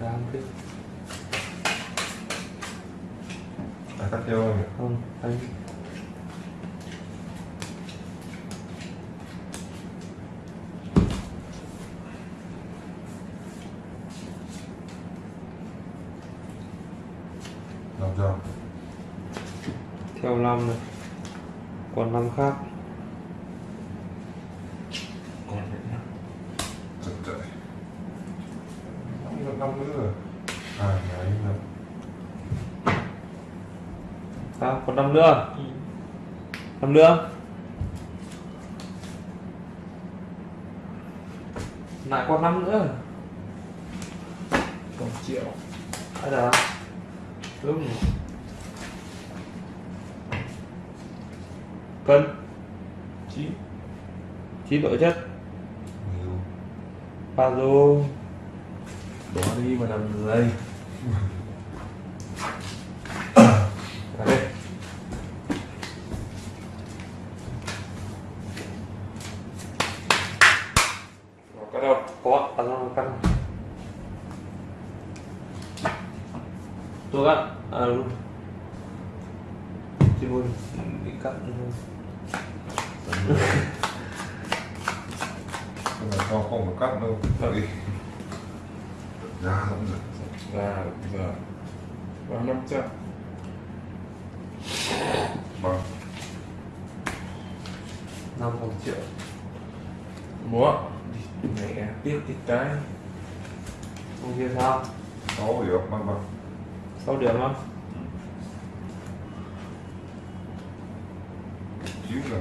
đang cái à cắt theo không không anh. Làm sao? Theo năm này. Còn năm khác còn chật chật năm năm nữa rồi à đấy là còn năm nữa năm nữa lại còn năm nữa. Một triệu ai là đúng cân. Chín. Chín độ chất. Ba lô bỏ đi mà làm dây chỉ muốn bị cắt nhưng mà sao không có cắt đâu đi ra lắm rồi là giờ vào năm trăm bằng năm một triệu. Múa. Mẹ biết ít cái không kia sao. Sáu điểm bằng bằng sáu điểm không rồi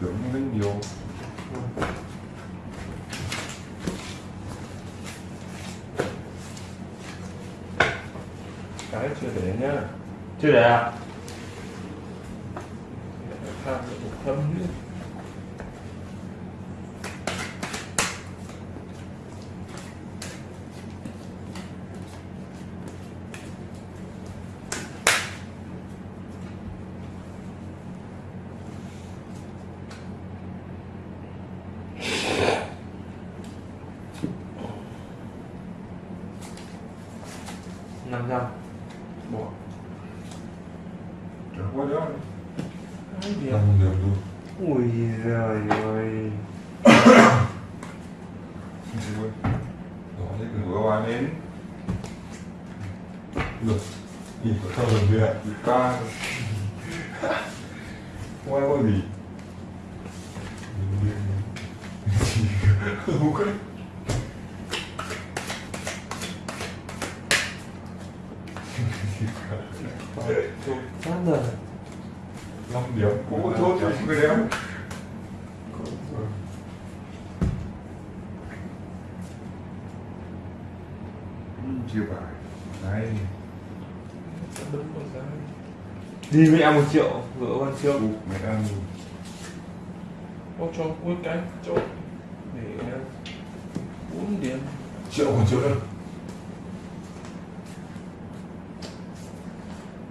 tưởng lên nhiều cái chưa để nhá. Chưa để à? Tham một thâm nữa de. Đi mẹ một triệu gỡ con chưa Ụ, mẹ ăn có cho cuối cái cho để bốn điểm triệu còn triệu đâu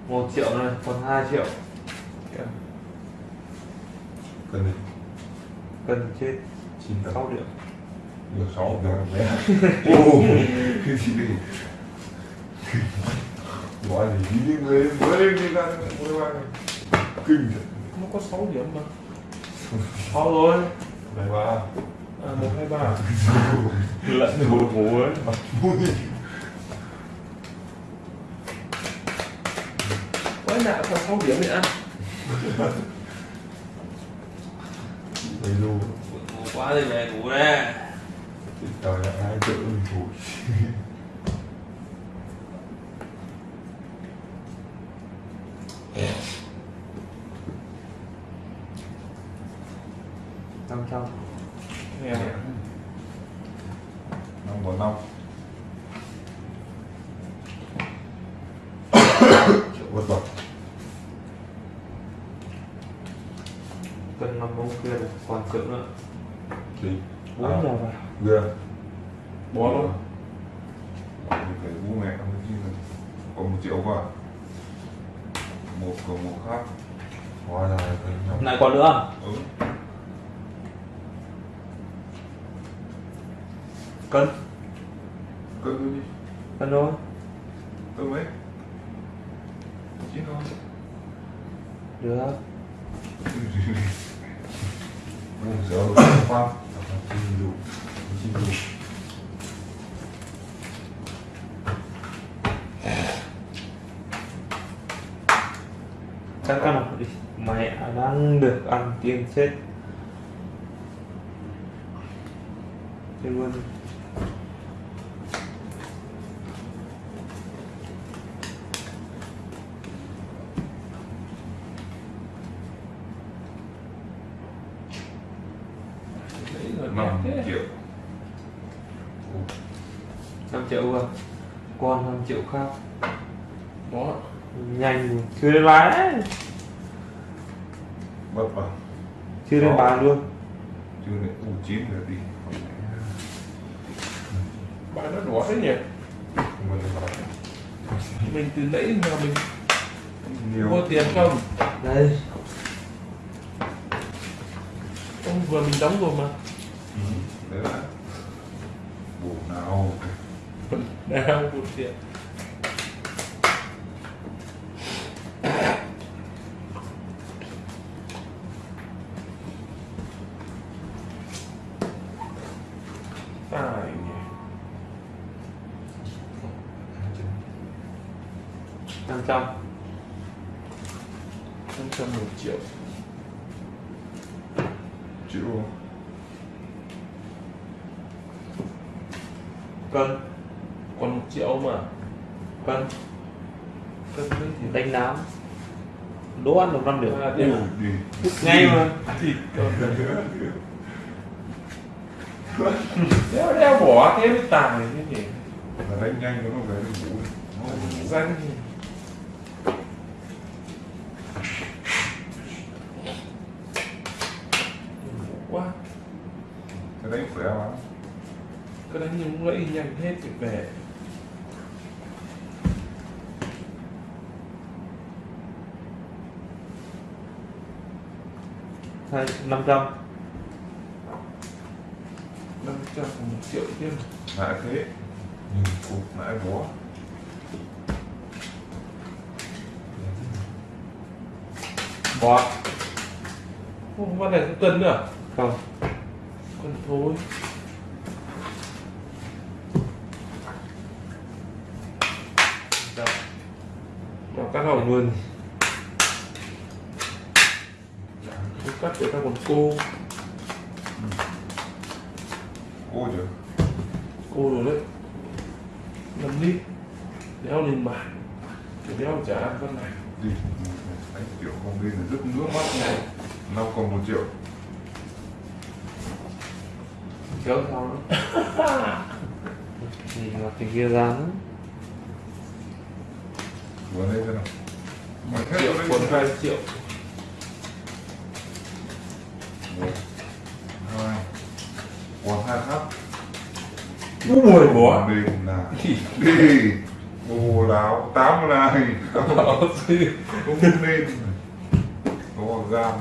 một triệu này còn hai triệu. Kìa. cần đi cần chết. Chín sáu điểm. Được sáu được mẹ. Ô cái gì? đi gọi gì đi đi người mới lên đi ra mua đồ ăn kinh nó có 6 điểm mà sáu rồi này ba à, 1, 2, 3 lẫn được một ngủ ấy Quái nạ còn 6 điểm để ăn đầy đủ ngủ quá thì về ngủ đây trời ơi ai tự mình thủ năm trăm Nè năm bốn năm triệu bất bậc cần năm bông kia này còn triệu nữa đi bốn À. giờ vào gương Bỏ luôn Bố mẹ không? Chứ còn một triệu qua một còn một khác. Hóa ra là lại còn nữa ừ cân. Cân thôi đi. Cân thôi. Cân mấy? Chín thôi. Được Không giờ được khoan chín đủ chín đủ chắc ăn đi mẹ đang tiền chết. Chết luôn Đấy rồi năm triệu. 5 triệu rồi còn 5 triệu khác. Đó. nhanh chưa đến bán đấy mất vào chưa Đó. bán luôn chưa này u chín rồi đi Bạn nó đỏ thế nhỉ? mình từ nãy mà mình nhiều mua tiền không? đây Ông vừa mình đóng rồi mà. Ừ, đấy là bộ nào Đang một tiền. Tài nhỉ. 500 năm trăm một triệu chịu không cân còn một triệu mà cân cân đấy thì đánh nám đố ăn được. Năm đi. đi. Ngay mà. Đeo đeo bỏ thế mới tài thế. Nhỉ là đánh nhanh nó về nó ngủ. Nó ngủ. Danh quá. Cái đánh khỏe lắm. Cứ đánh những lẫy nhanh hết thì về hai năm trăm. Năm trăm còn một triệu thêm lại thế. Nhưng cục lại bó. Bỏ không văn này có cân nữa à? không. Cân thôi. Nào cắt hồng luôn Không cắt để ta còn cô. Cô chưa? Cô rồi đấy. 5 lít đeo lên bàn. Để đeo trả ăn con này. Đi. Đánh kiểu không đi là rất nước mắt này năm còn một triệu. Kéo sau nữa? Thì mặt thì kia ra nữa. Vừa đây thế nào? Mà hết triệu rồi còn đấy hai triệu một hai còn hai khắp ui bố đi là đi ô láo tám này không nên có gam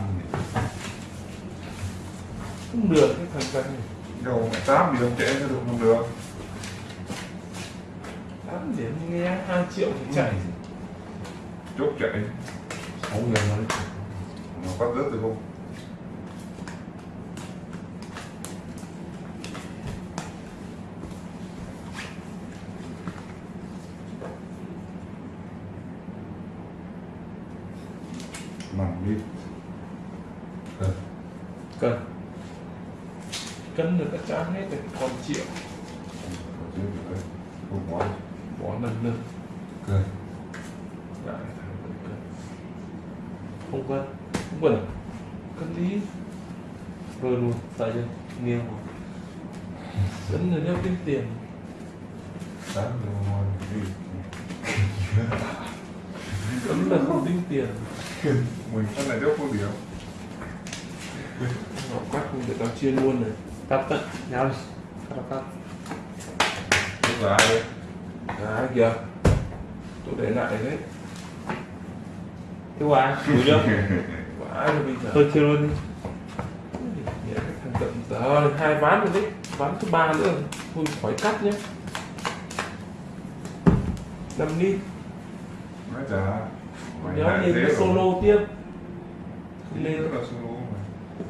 không được cái thằng thằng này đầu mẹ tám thì không trẻ cho được không được tám điểm nghe hai triệu thì chạy chốt chạy sáu người mà nó bắt rất được không nằm đi cân cân được các trả hết rồi còn triệu. Còn chưa được đấy không quá bỏ lần lần cười lại thằng cân. Không cân không cần à? cân đi. Vừa luôn sợ chưa nghiêng cân là đeo thêm tiền. Tám rồi ngon đi cân là không tính tiền mình cái này đéo có điểm Ngọc cắt để tao chia luôn này cắt cắt nhau đi cắt cắt lúc là ai đấy à kìa tôi để lại đấy. Thứ ba đủ chưa? Của ai rồi bây giờ. Tôi chưa luôn đi. Thằng tận giờ hai ván rồi đấy. Ván thứ ba nữa. Thôi khỏi cắt nhé. 5 đi. nói chả. Nhìn thế cái solo tiếp. lên. Lên. là solo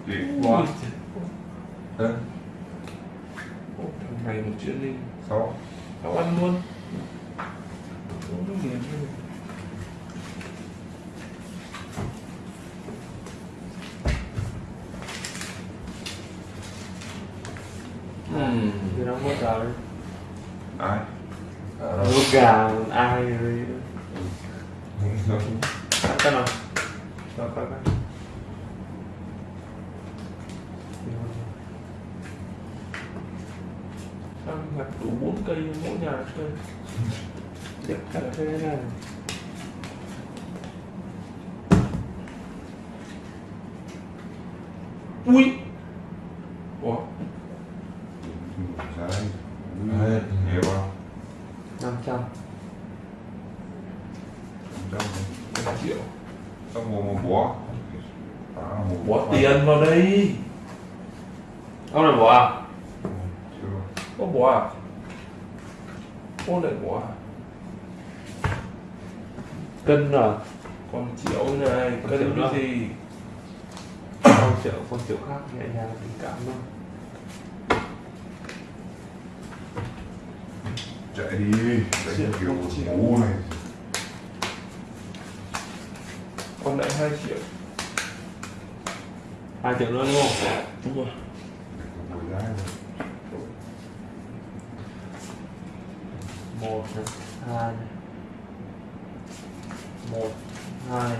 Ui, quá. Ôi, thằng này một chuyện đi. sáu Tao ăn luôn. Ừ thì nó mất rồi. Ai? Lúc gà ai rồi. Cắt cái nào? Rồi cắt cái Ăn ngặt đủ 4 cây mỗi nhà cắt thế này Ui. Ủa, Đấy. Đấy. Nhiều không? 500 Trăm một triệu. Tao mua một bó À, một Bỏ tiền vào đây. Ông này bỏ à? Chưa Có bỏ à? Ô lại bỏ à? Cân rồi Còn triệu này, cân triệu cái gì? Con triệu, con triệu khác nhẹ nhàng tình cảm thôi Chạy đi Đánh kiểu ngủ này Còn lại 2 triệu. 2 triệu nữa đúng không? Đúng rồi. Buổi ra rồi một hai một hai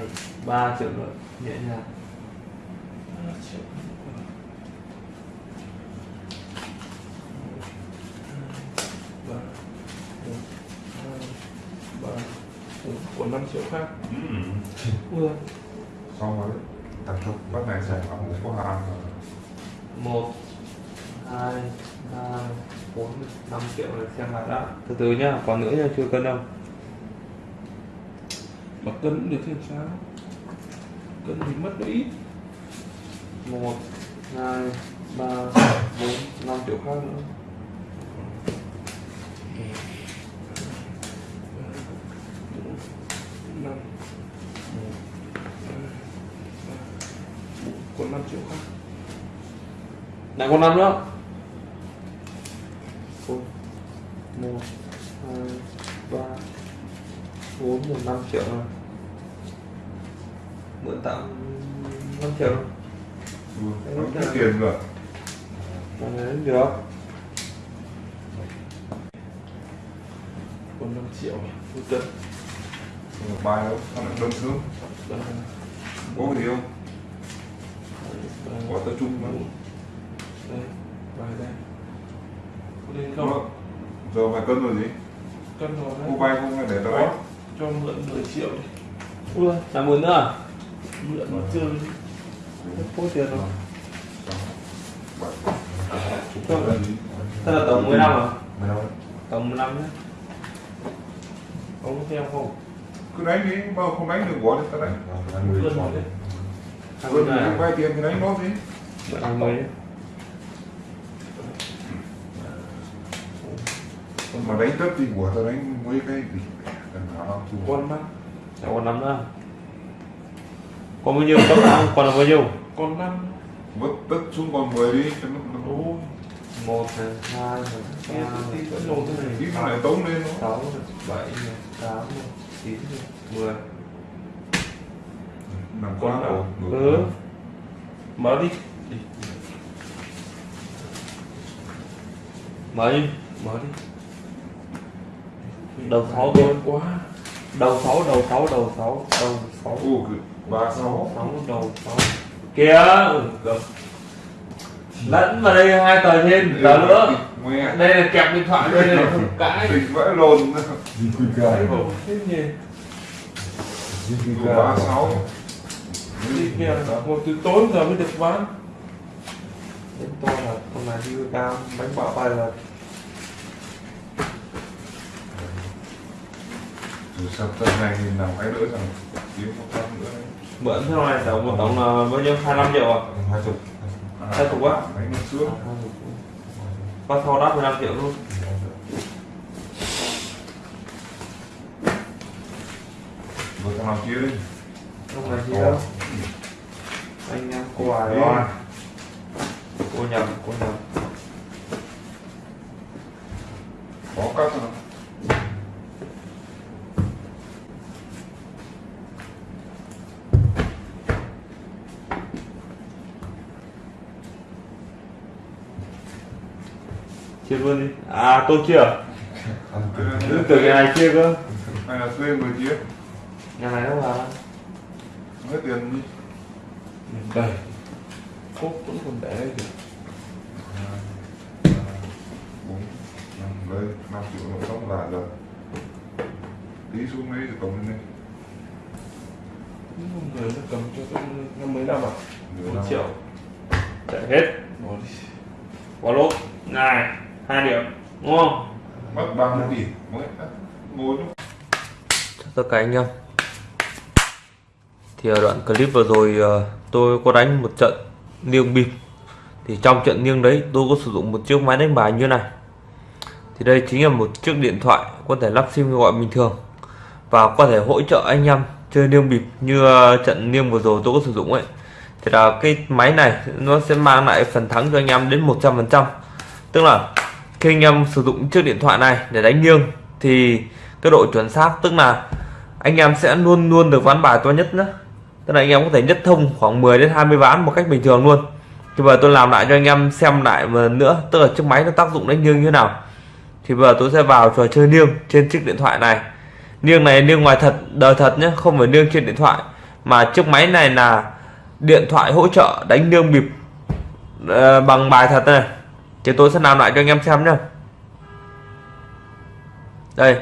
ba triệu nữa nhẹ nhàng 3 triệu. Ba, một, hai, ba, bốn. Còn 5 triệu khác. Ui Xong rồi 5 triệu là xem lại đã, từ từ nhá còn nữa nhá chưa cân đâu. Mà cân được xem sao? Cân thì mất nó ít. Một hai ba bốn năm triệu khác nữa. Năm còn năm triệu khác. Lại còn năm nữa năm triệu rồi Ừ, tiết tiền rồi mà đấy được. Còn 5 triệu Không được bài đâu đơn sớm Ba, Có gì không? Có tập trung mà. Đây vài đây. Có lên không? Không? Giờ mày cân rồi gì? cân Cô đấy. Bay không? Hay để đánh? cho mượn 10 triệu đi. Ui là mượn nữa à? Mượn nó chơi đi. phô tiền rồi thế là tổng 10 năm à Mày đâu? tổng 10 năm nhé ông có theo không Cứ đánh đi, bao không đánh được bỏ đi tao đánh Ăn Cân tròn. đấy hai Cân mươi thì bay tiền thì đánh nó gì? mượn hai mươi Mà đánh tất thì của tao đánh mấy cái gì? Con mắt còn năm nữa còn bao nhiêu? Cấp nào còn là bao nhiêu? Con năm. Vứt tất xuống còn 10 đi cho nó nó- ôi một hai ba. Tí nó lại tống lên nó. sáu bảy tám chín mười. Nằm Còn quá nào? ừ. mở đi. Mở đi. Mở đi. Đầu sáu đơn quá. Đầu sáu đầu sáu đầu sáu đầu sáu ba sáu sáu đầu sáu kia được. lẫn vào đây hai tờ trên tờ nữa. Nghe đây là kẹp điện thoại đây là cãi. Tình vãi lồn. Ba sáu. Đi kia một từ tối giờ mới được bán. Đến to là con này đi cao bánh bạo bay là Sắp tân này thì nào cái nữa rằng Kiếm một trăm nữa? Mượn thế này tổng một tổng là bao nhiêu? 25 triệu à? Hai chục. Hai cục á? Đánh một xuống. con sau đắt 15 triệu luôn. Vừa thằng nào chia đi. không phải gì đâu? Anh em cô à lo cô nhầm cô nhầm Có cắt rồi. Chia luôn đi. À tôi chia à? Này- Cứ từ cái này chia cơ. Hay là thuê người chia. nhà này đâu mà Hết tiền đi. đây cốt vẫn còn để đây năm, đây, năm triệu nó xong là rồi. Tí xuống đấy rồi cộng lên đây. Những người nó cầm cho tôi năm mấy năm à? Một triệu. Chạy hết. Bỏ đi. Bỏ lốt này hai điểm đúng không? Mất 30 tỷ. Mới ngồi lúc Chào tất cả anh em. Thì ở đoạn clip vừa rồi ờ, tôi có đánh một trận niêng bịp Thì trong trận niêng đấy tôi có sử dụng một chiếc máy đánh bài như này. Thì đây chính là một chiếc điện thoại có thể lắp sim gọi bình thường Và có thể hỗ trợ anh em chơi niêng bịp như ờ, trận niêng vừa rồi tôi có sử dụng ấy. Thì là cái máy này nó sẽ mang lại phần thắng cho anh em đến 100% Tức là khi anh em sử dụng chiếc điện thoại này để đánh niêng thì cái độ chuẩn xác, tức là anh em sẽ luôn luôn được ván bài to nhất nữa tức là anh em có thể nhất thông khoảng 10 đến 20 ván một cách bình thường luôn. Thì bây giờ tôi làm lại cho anh em xem lại lần nữa, tức là chiếc máy nó tác dụng đánh niêng như thế nào. Thì bây giờ tôi sẽ vào trò chơi niêng trên chiếc điện thoại này. Niêng này niêng ngoài thật, đời thật nhé không phải niêng trên điện thoại, mà chiếc máy này là điện thoại hỗ trợ đánh niêng bịp ờ, bằng bài thật này thì tôi sẽ làm lại cho anh em xem nhé đây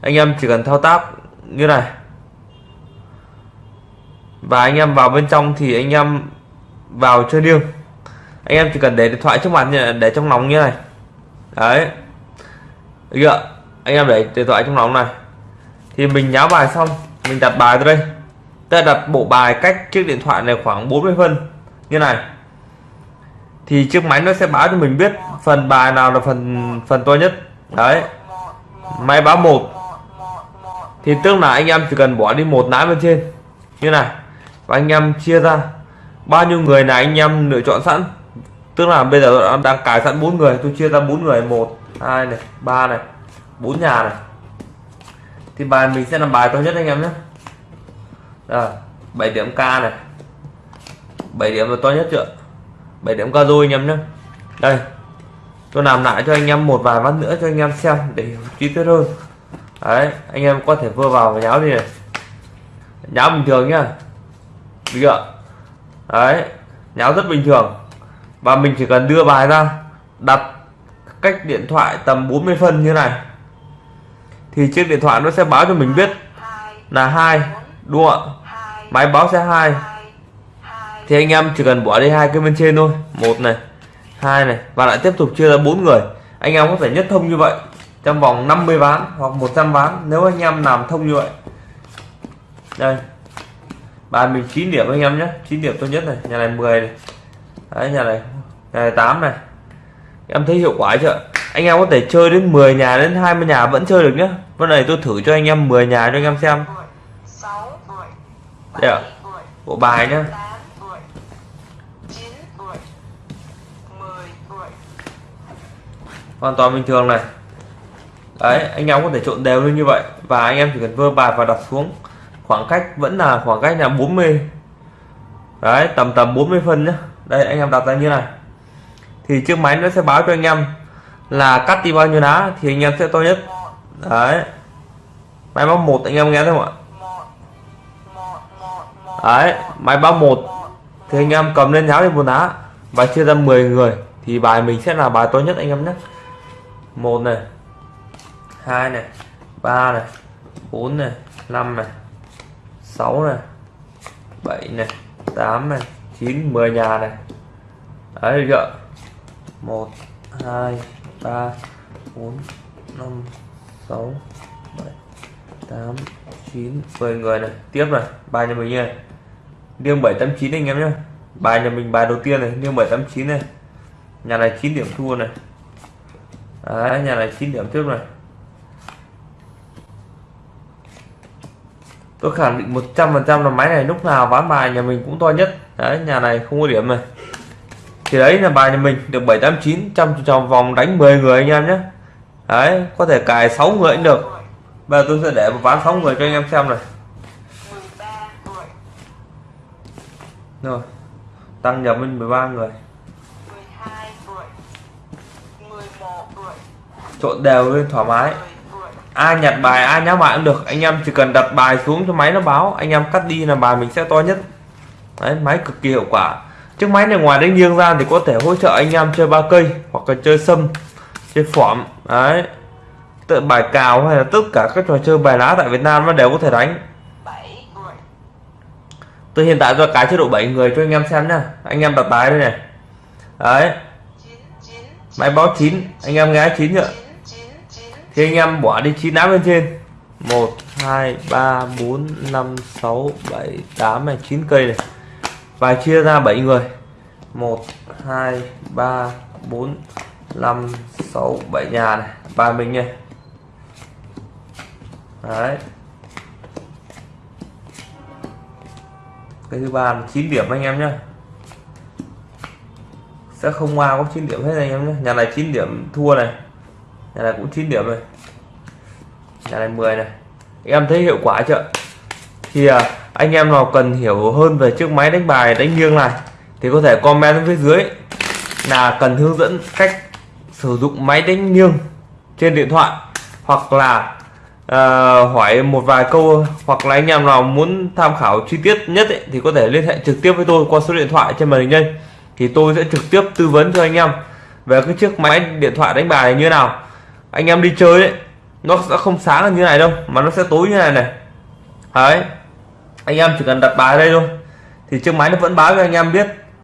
anh em chỉ cần thao tác như này. Và anh em vào bên trong thì anh em vào chơi liêng anh em chỉ cần để điện thoại trước mặt như này, để trong lòng như này. Đấy. Được chưa? anh em để điện thoại trong lòng này. Thì mình nháo bài xong mình đặt bài ra đây. Ta đặt bộ bài cách chiếc điện thoại này khoảng 40 phân như này thì chiếc máy nó sẽ báo cho mình biết phần bài nào là phần phần to nhất. Đấy. Máy báo một. Thì tức là anh em chỉ cần bỏ đi một nái bên trên. Như này. Và anh em chia ra. Bao nhiêu người là anh em lựa chọn sẵn? Tức là bây giờ tôi đang- đang cài sẵn bốn người. Tôi chia ra bốn người. Một, hai này, ba này, bốn nhà này. Thì bài mình sẽ làm bài to nhất anh em nhé. Rồi 7 điểm k này. 7 điểm là to nhất chưa? 7 điểm ca rồi anh em nhé. Đây, tôi làm lại cho anh em một vài ván nữa cho anh em xem để chi tiết hơn. Đấy, anh em có thể vừa vào và nháo đi này. Nháo bình thường nhá. Được chưa? Đấy, nháo rất bình thường. Và mình chỉ cần đưa bài ra, đặt cách điện thoại tầm 40 phân như này. Thì chiếc điện thoại nó sẽ báo cho mình biết là hai, đúng không ạ? Máy báo sẽ hai thì anh em chỉ cần bỏ đi hai cái bên trên thôi. Một này hai này và lại tiếp tục chia ra bốn người. Anh em có thể nhất thông như vậy trong vòng 50 ván hoặc 100 ván nếu anh em làm thông như vậy. Đây bài mình 9 điểm anh em nhé. 9 điểm tốt nhất này nhà này 10 này. Đấy nhà này nhà này 8 này. Em thấy hiệu quả chưa? Anh em có thể chơi đến 10 nhà đến 20 nhà vẫn chơi được nhá วัน này tôi thử cho anh em 10 nhà cho anh em xem. Đây ạ. bộ bài nhá tám tuổi chín tuổi mười tuổi hoàn toàn bình thường này. Đấy, anh em có thể trộn đều lên như vậy. Và anh em chỉ cần vơ bài và đặt xuống. Khoảng cách vẫn là khoảng cách là 40 đấy, tầm tầm 40 phân nhá. Đây, anh em đặt ra như này. Thì chiếc máy nó sẽ báo cho anh em là cắt đi bao nhiêu đá thì anh em sẽ to nhất. Đấy. Máy báo một, anh em nghe thấy không ạ? Đấy, máy báo một thì anh em cầm lên nháo đi một đá và chia ra 10 người thì bài mình sẽ là bài to nhất anh em nhé một này. Hai này. Ba này. Bốn này. Năm này. Sáu này. Bảy này. Tám này. Chín, mười nhà này. Đấy, được chưa? Một, hai, ba, bốn, năm, sáu, bảy, tám, chín, mười người này. Tiếp này. Bài nhà mình như này. Riêng 789 anh em nhé bài nhà mình, bài đầu tiên này. Liêng 789 này. Nhà này 9 điểm thua này. Đấy, nhà này 9 điểm trước này. Tôi khẳng định 100% là máy này lúc nào ván bài nhà mình cũng to nhất. Đấy nhà này không có điểm này. Thì đấy là bài nhà mình được 789 trong trong vòng đánh 10 người anh em nhé. Đấy có thể cài 6 người cũng được. Bây giờ tôi sẽ để một ván 6 người cho anh em xem này. Rồi tăng nhập lên 13 người mười hai mười mười một mười trộn đều lên thoải mái. Ai nhặt bài, ai nhá bài cũng được. Anh em chỉ cần đặt bài xuống cho máy nó báo. Anh em cắt đi là bài mình sẽ to nhất. Đấy, máy cực kỳ hiệu quả. Chiếc máy này ngoài đánh nghiêng ra thì có thể hỗ trợ anh em chơi ba cây hoặc là chơi sâm, chơi phỏm. Đấy. Tự bài cào hay là tất cả các trò chơi bài lá tại Việt Nam nó đều có thể đánh. Từ tôi hiện tại do cái chế độ 7 người cho anh em xem nha. anh em đặt bài đây này. Đấy. Máy báo 9 anh em nghe 9 chưa? chín thì anh em bỏ đi chín lá bên trên. 1 2 3 4 5 6 7 8 này 9 cây này. Và chia ra 7 người. 1 2 3 4 5 6 7 nhà này. Và mình này đấy. Cái thứ ba là 9 điểm anh em nhé sẽ không qua có 9 điểm hết anh em nhé nhà này 9 điểm thua này nhà này cũng 9 điểm rồi. Nhà này 10 này. Em thấy hiệu quả chưa? Thì à, anh em nào cần hiểu hơn về chiếc máy đánh bài đánh nghiêng này thì có thể comment bên phía dưới là cần hướng dẫn cách sử dụng máy đánh nghiêng trên điện thoại hoặc là uh, hỏi một vài câu hoặc là anh em nào muốn tham khảo chi tiết nhất ấy, thì có thể liên hệ trực tiếp với tôi qua số điện thoại trên màn hình đây thì tôi sẽ trực tiếp tư vấn cho anh em về cái chiếc máy điện thoại đánh bài như thế nào anh em đi chơi ấy, nó sẽ không sáng như này đâu, mà nó sẽ tối như này này. Đấy. Anh em chỉ cần đặt bài ở đây thôi. Thì chiếc máy nó vẫn báo cho anh em biết.